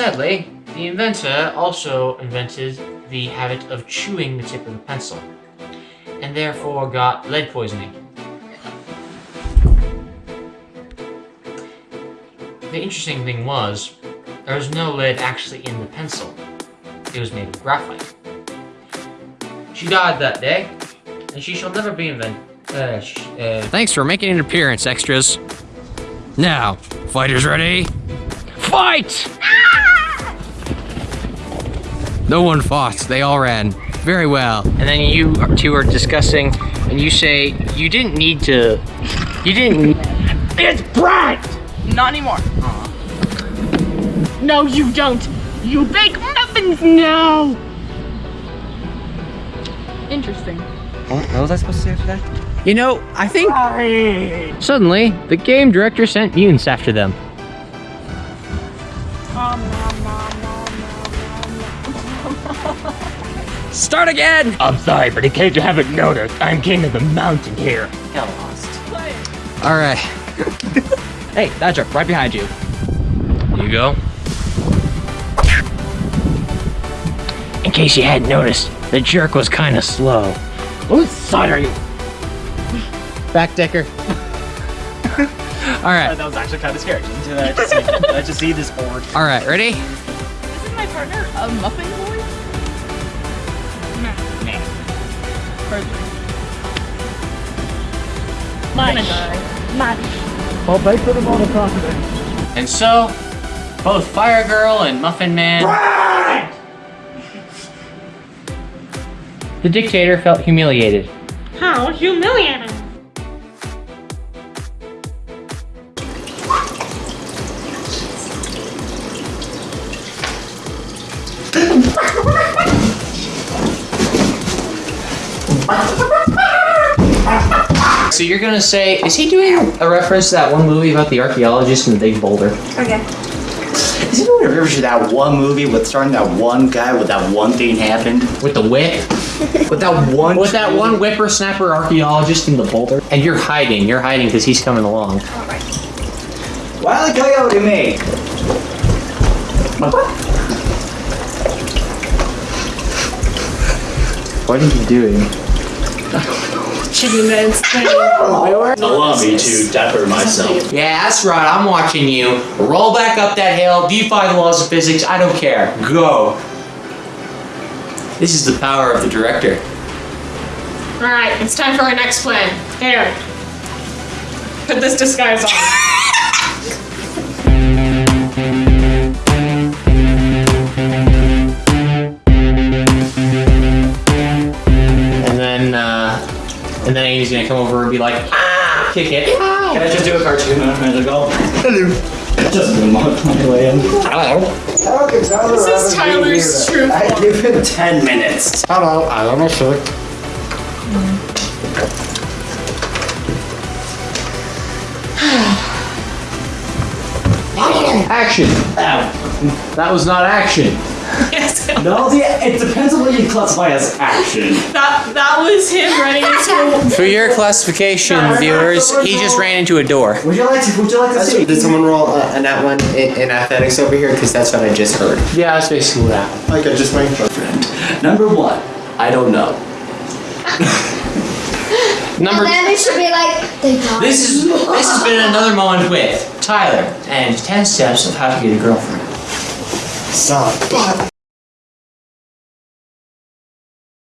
Sadly, the inventor also invented the habit of chewing the tip of the pencil, and therefore got lead poisoning. The interesting thing was, there was no lead actually in the pencil. It was made of graphite. She died that day, and she shall never be invented. Uh, uh, Thanks for making an appearance, extras. Now, fighters ready? Fight! No one fought, they all ran. Very well. and then you two are discussing, and you say you didn't need to. You didn't. It's bright. Not anymore. Uh-huh. No, you don't. You bake muffins now. Interesting. What was I supposed to say after that? You know, I think. Suddenly, the game director sent mutants after them. Start again! I'm sorry, but in case you haven't noticed, I'm king of the mountain here. Got lost. Alright. hey, that jerk, right behind you. Here you go. In case you hadn't noticed, the jerk was kind of slow. Whose side are you? Backdecker. Alright, That was actually kind of scary. Didn't I just see, did I just see this board? alright, ready? This is my partner, a muffin Hardly. I'm gonna die. Well, thanks for the vote of confidence. And so, both Fire Girl and Muffin Man. The dictator felt humiliated. How humiliating. So you're gonna say, is he doing a reference to that one movie about the archaeologist in the big boulder? Okay. Is anyone reference to that one movie with starting that one guy with that one thing happened? With the whip? With that one. With that one whippersnapper archaeologist in the boulder? And you're hiding, you're hiding because he's coming along. Wile E. Coyote me. What are you doing? Allow me to dapper myself. Yeah, that's right, I'm watching you. Roll back up that hill, defy the laws of physics, I don't care. Go. This is the power of the director. Alright, it's time for our next plan. Here. Put this disguise on. And then Amy's gonna come over and be like, ah, kick it. Can I just do a cartoon? I'm gonna go. Hello. Just a month on my way in. Hello. This is Tyler's true I give him 10 minutes. Hello, I am a shirt. Action! Ow. That was not action. Yes, No, the, it depends on what you classify as action. that, that was him running into a For your classification, viewers, he just ran into a door. Would you like to? Would you like to see? Did someone roll uh, a, a nat one in, in athletics over here? Because that's what I just heard. Yeah, that's basically what happened. Like I just went. Friend. Number one. I don't know. Number And then it should be like, they got This is this has been another moment with Tyler and 10 steps of how to get a girlfriend. Stop.